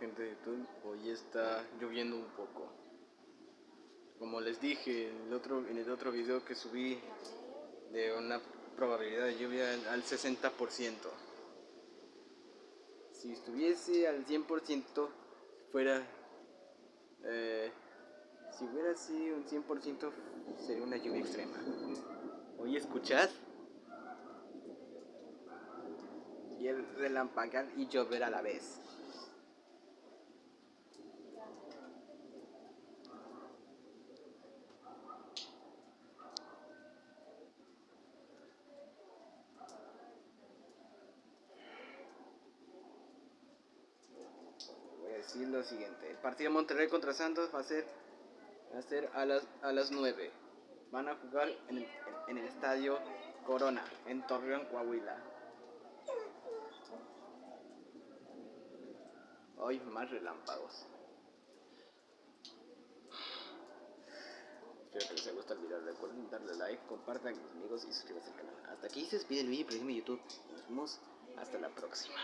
Gente de YouTube, hoy está lloviendo un poco. Como les dije en el otro, en el otro video que subí de una probabilidad de lluvia al 60%. Si estuviese al 100% fuera... Eh, si hubiera así un 100% sería una lluvia extrema. Hoy escuchad. Y el relampagar y llover a la vez. Decir lo siguiente. El partido de Monterrey contra Santos va a ser, va a, ser a, las, a las 9. Van a jugar en el, en el estadio Corona, en Torreón, Coahuila. Hoy más relámpagos. Espero que les haya gustado el video. Recuerden darle like, compartan con amigos y suscríbanse al canal. Hasta aquí se despide el video y YouTube. Nos vemos hasta la próxima.